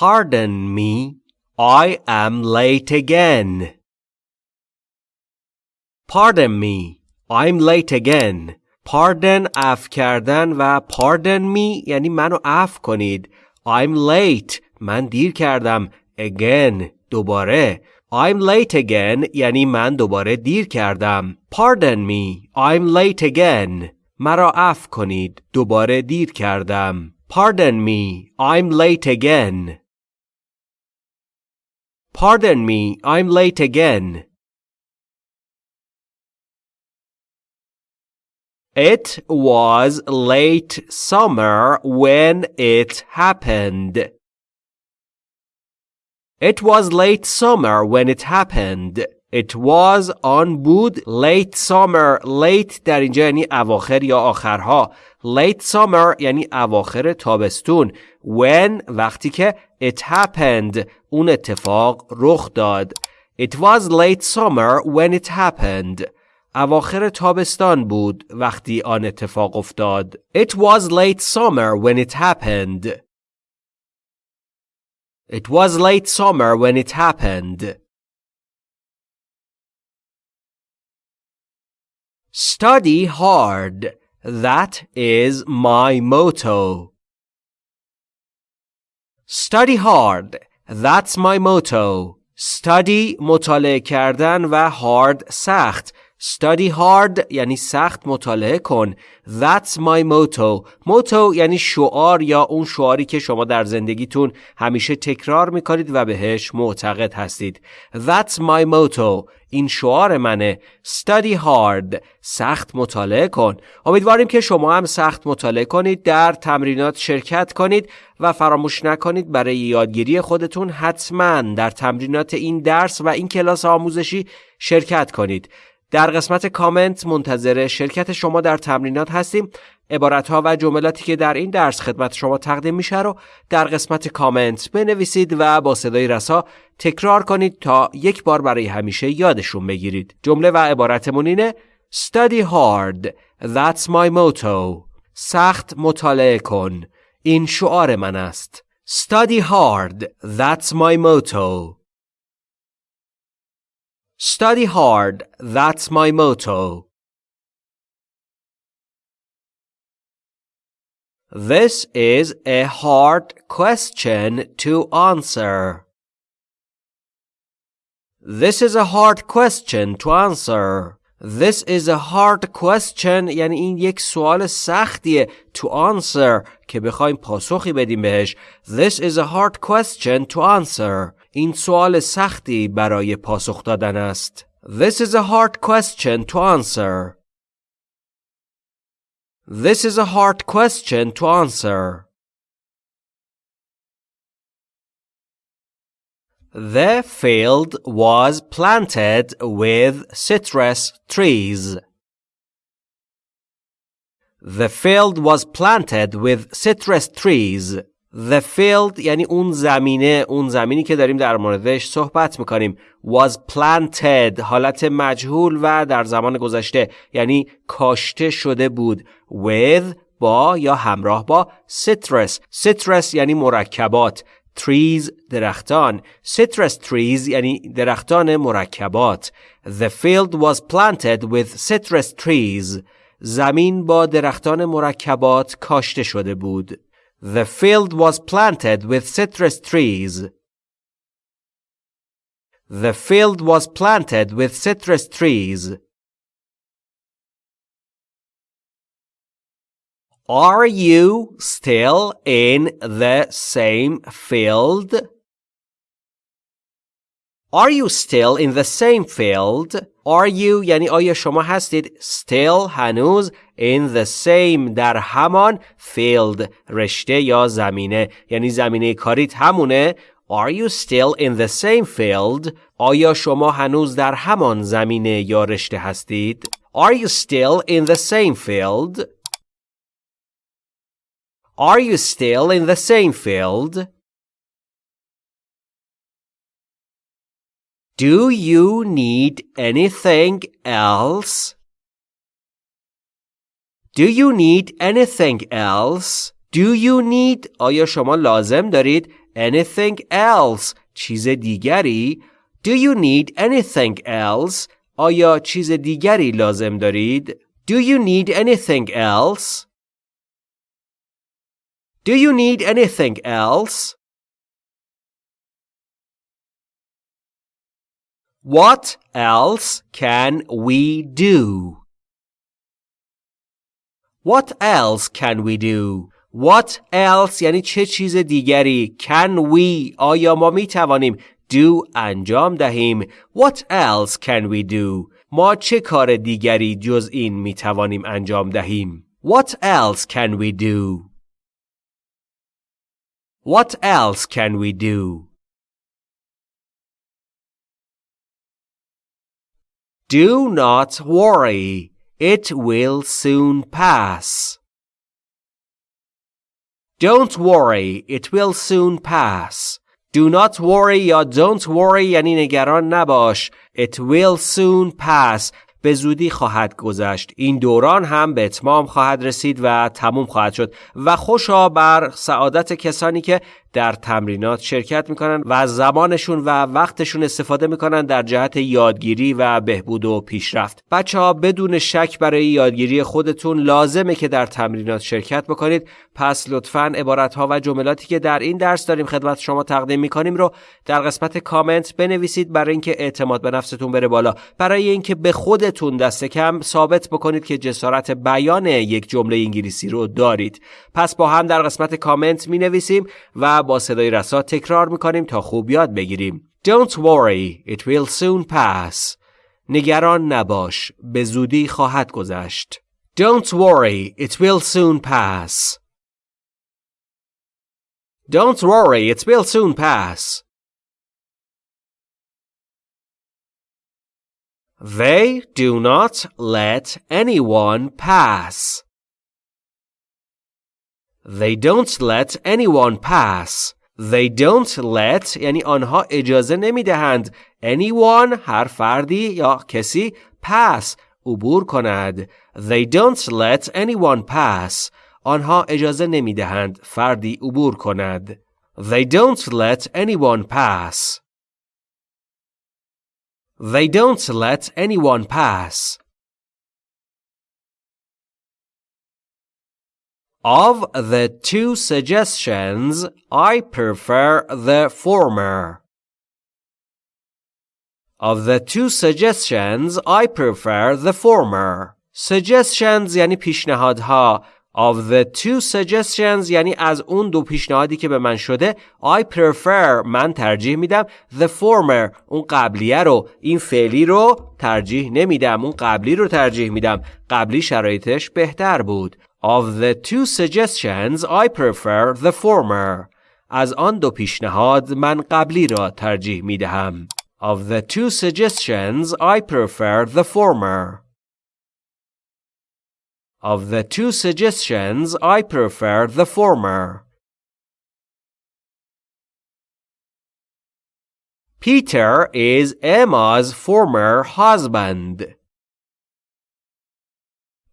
Pardon me, I am late again. Pardon me, I'm late again. Pardon اف کردن و pardon me یعنی منو اف کنید. I'm late من دیر کردم. Again دوباره. I'm late again یعنی من دوباره دیر کردم. Pardon me, I'm late again. مرا اف کنید. دوباره دیر کردم. Pardon me, I'm late again. Pardon me, I'm late again. It was late summer when it happened. It was late summer when it happened. It was آن بود late summer late در اینجا یعنی اواخر یا آخرها late summer یعنی اواخر تابستون when وقتی که it happened اون اتفاق رخ داد It was late summer when it happened اواخر تابستان بود وقتی آن اتفاق افتاد It was late summer when it happened It was late summer when it happened Study hard. That is my motto. Study hard. That's my motto. Study مطالعه کردن و hard سخت. Study hard یعنی سخت مطالعه کن. That's my motto. motto یعنی شعار یا اون شعاری که شما در زندگیتون همیشه تکرار می‌کنید و بهش معتقد هستید. That's my motto. این شعار منه. Study hard. سخت مطالعه کن. امیدواریم که شما هم سخت مطالعه کنید در تمرینات شرکت کنید و فراموش نکنید برای یادگیری خودتون حتما در تمرینات این درس و این کلاس آموزشی شرکت کنید. در قسمت کامنت منتظر شرکت شما در تمرینات هستیم. عبارت و جملاتی که در این درس خدمت شما تقدیم میشه رو در قسمت کامنت بنویسید و با صدای رسا تکرار کنید تا یک بار برای همیشه یادشون بگیرید. جمله و عبارتمون اینه Study hard. That's my motto. سخت مطالعه کن. این شعار من است. Study hard. That's my motto. Study hard, that's my motto. This is a hard question to answer. This is a hard question to answer. This is a hard question یعنی این یک سوال سختیه to answer که بخوایم پاسخی بدیم بهش. This is a hard question to answer. این سوال سختی برای پاسخ دادن است. This is a hard question to answer. This is a hard question to answer. The field was planted with citrus trees. The field was planted with citrus trees. The field یعنی اون زمینه اون زمینی که داریم در موردش صحبت می‌کنیم. Was planted حالت مجهول و در زمان گذشته یعنی کاشته شده بود. With با یا همراه با. Citrus citrus یعنی مرکبات. Trees درختان. Citrus trees یعنی درختان مرکبات. The field was planted with citrus trees. زمین با درختان مرکبات کاشته شده بود. The field was planted with citrus trees. The field was planted with citrus trees. Are you still in the same field? Are you still in the same field? Are you یعنی آیا شما هستید still هنوز in the same در همان field رشته یا زمینه یعنی زمینه کاریت همونه Are you still in the same field? آیا شما هنوز در همان زمینه یا رشته هستید؟ Are you still in the same field? Are you still in the same field? Do you need anything else? Do you need anything else? Do you need آیا شما لازم دارید anything else چیز دیگری Do you need anything else آیا چیز دیگری لازم دارید Do you need anything else Do you need anything else What else can we do? What else can we do? What else یعنی چه چیز دیگری Can we آیا ما می توانیم do انجام دهیم What else can we do ما چه کار دیگری جز این می توانیم انجام دهیم What else can we do What else can we do Do not worry, it will soon pass. Don't worry, it will soon pass. Do not worry یا don't worry یعنی نگران نباش. It will soon pass. به زودی خواهد گذشت این دوران هم به اتمام خواهد رسید و تموم خواهد شد و خوشا بر سعادت کسانی که در تمرینات شرکت می‌کنن و از زمانشون و وقتشون استفاده می‌کنن در جهت یادگیری و بهبود و پیشرفت. بچه ها بدون شک برای یادگیری خودتون لازمه که در تمرینات شرکت بکنید. پس لطفا عبارت ها و جملاتی که در این درس داریم خدمت شما تقدیم می‌کنیم رو در قسمت کامنت بنویسید برای اینکه اعتماد به نفستون بره بالا. برای اینکه به خودتون دست کم ثابت بکنید که جسارت بیان یک جمله انگلیسی رو دارید. پس با هم در قسمت کامنت می نویسیم و با صدای رسا تکرار می‌کنیم تا خوب یاد بگیریم. Don't worry, it will soon pass. نگران نباش، به زودی خواهد گذشت. Don't worry, it will soon pass. Don't worry, it will soon pass. They do not let anyone pass. They don't let anyone pass. They don't let یعنی آنها اجازه نمی دهند anyone هر فردی یا کسی pass عبور کند. They don't let anyone pass. آنها اجازه نمی دهند فردی عبور کند. They don't let anyone pass. They don't let anyone pass. Of the two suggestions, I prefer the former. Of the two suggestions, I prefer the former. Suggestions یعنی پیشنهادها. Of the two suggestions یعنی از اون دو پیشنهادی که به من شده I prefer من ترجیح میدم the former اون قبلیه رو این فعلی رو ترجیح نمیدم اون قبلی رو ترجیح میدم قبلی شرایطش بهتر بود Of the two suggestions, I prefer the former. از آن دو پیشنهاد من قبلی را ترجیح می دهم. Of the two suggestions, I prefer the former. Of the two suggestions, I prefer the former. Peter is Emma's former husband.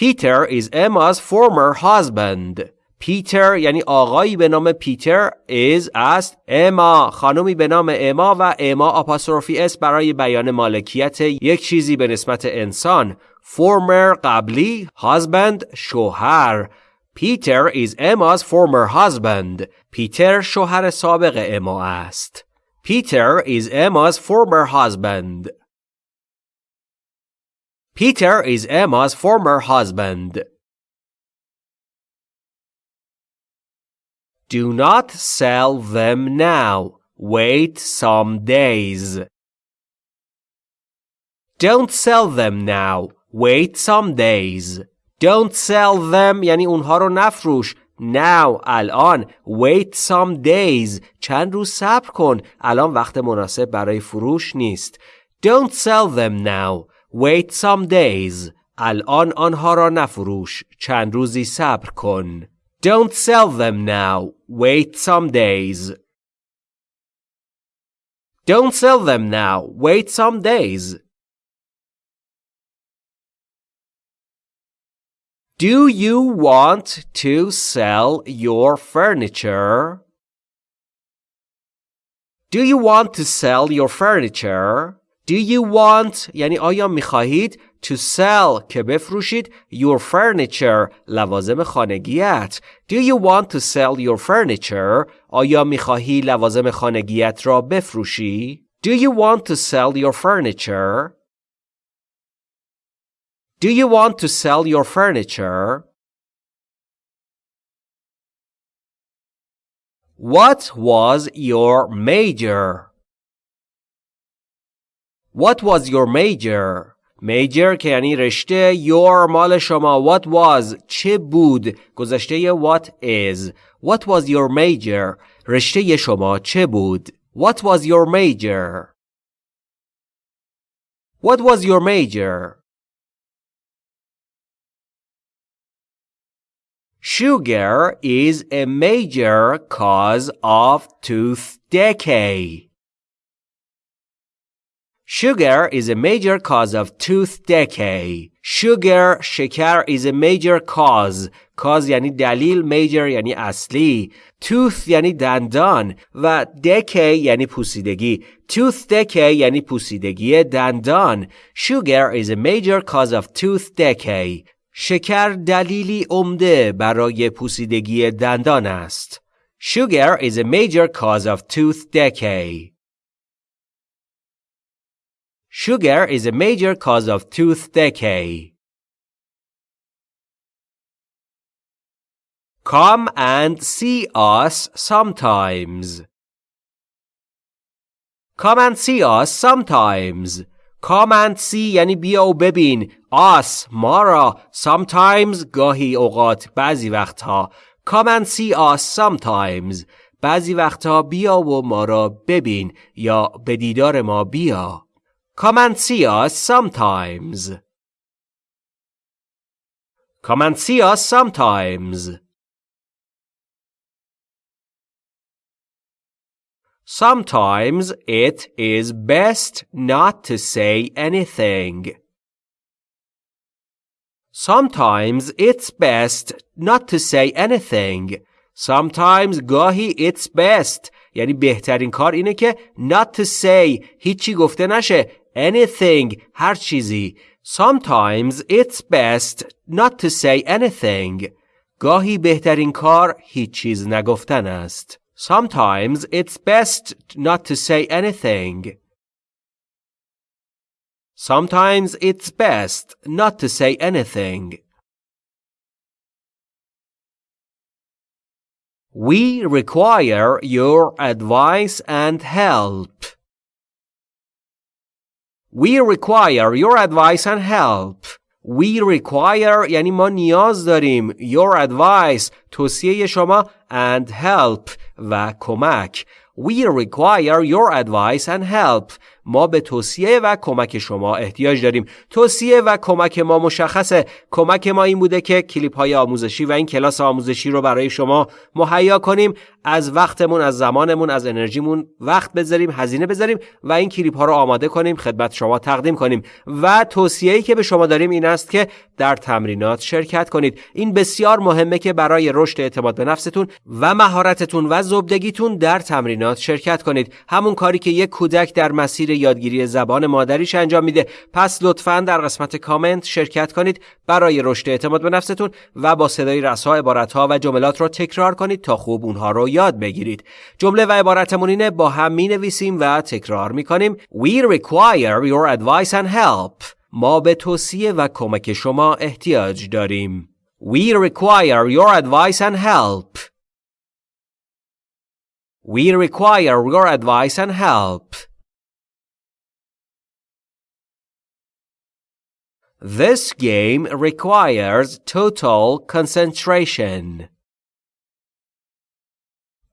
Peter is Emma's former husband. پیتر یعنی آقایی به نام پیتر is است اما خانمی به نام اما و اما آپاستروفی اس برای بیان مالکیت یک چیزی به نسبت انسان. Former قبلی husband شوهر. پیتر is Emma's former husband. پیتر شوهر سابق اما است. Peter is Emma's former husband. Peter is Emma's former husband. Do not sell them now. Wait some days. Don't sell them now. Wait some days. Don't sell them یعنی اونها رو نفروش. Now الان wait some days چند روز صبر کن الان وقت مناسب برای فروش نیست Don't sell them now Wait some days. الان آنها را نفروش. چند روزی صبر کن. Don't sell them now. Wait some days. Don't sell them now. Wait some days. Do you want to sell your furniture? Do you want to sell your furniture? Do you want یعنی آیا میخواهید to sell که بفروشید your furniture لوازم خانگیت Do you want to sell your furniture آیا میخواهی لوازم خانگیت را بفروشی Do you want to sell your furniture Do you want to sell your furniture What was your major What was your major major که یعنی رشته your مال شما what was چه بود گذشته what is what was your major رشته شما چه بود what was your major what was your major Sugar is a major cause of tooth decay. Sugar is a major cause of tooth decay. Sugar شکر is a major cause. cause یعنی دلیل major یعنی اصلی. tooth یعنی دندان و decay یعنی پوسیدگی. tooth decay یعنی پوسیدگی دندان. Sugar is a major cause of tooth decay. شکر دلیلی عمده برای پوسیدگی دندان است. Sugar is a major cause of tooth decay. Sugar is a major cause of tooth decay. Come and see us sometimes. Come and see us sometimes. Come and see یعنی بیا و ببین. Us ما را. Sometimes گاهی اوقات بعضی وقتها. Come and see us sometimes. بعضی وقتها بیا و ما را ببین یا به دیدار ما بیا. Come and see us sometimes. Come and see us sometimes. Sometimes it is best not to say anything. Sometimes it's best not to say anything. Sometimes گاهی it's best یعنی بهترین کار اینه که not to say هیچی گفته نشه anything هر چیزی Sometimes it's best not to say anything گاهی بهترین کار هیچ چیز نگفتن است Sometimes it's best not to say anything. Sometimes it's best not to say anything. We require your advice and help. We require your advice and help. We require یعنی ما نیاز داریم your advice توصیه شما and help و کمک We require your advice and help. ما به توصیه و کمک شما احتیاج داریم. توصیه و کمک ما مشخصه. کمک ما این بوده که کلیپ های آموزشی و این کلاس آموزشی رو برای شما مهیا کنیم. از وقتمون از زمانمون از انرژیمون وقت بذاریم هزینه بذاریم و این کلیپ ها رو آماده کنیم خدمت شما تقدیم کنیم. و توصیه‌ای که به شما داریم این است که در تمرینات شرکت کنید. این بسیار مهمه که برای رشد اعتماد به نفستون و مهارتتون و زبدگیتون در تمرینات شرکت کنید. همون کاری که یک کودک در مسیر یادگیری زبان مادریش انجام میده. پس لطفا در قسمت کامنت شرکت کنید. برای رشد اعتماد به نفستون و با صدای رسا عبارتها و جملات رو تکرار کنید تا خوب اونها رو یاد بگیرید. جمله و عبارتمون اینه با هم می نویسیم و تکرار می کنیم We require your advice and help. ما به توصیه و کمک شما احتیاج داریم. We require your advice and help. We require your advice and help This game requires total concentration.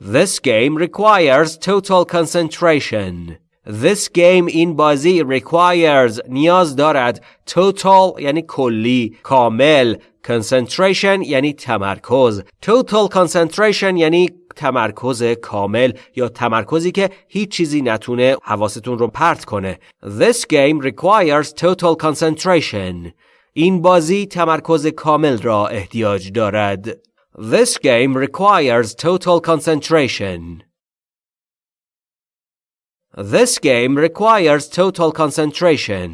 This game requires total concentration. This game این بازی requires نیاز دارد total یعنی کلی کامل concentration یعنی تمرکز total concentration یعنی تمرکز کامل یا تمرکزی که هیچ چیزی نتونه حواستون رو پرت کنه This game requires total concentration این بازی تمرکز کامل را احتیاج دارد This game requires total concentration. This game requires total concentration.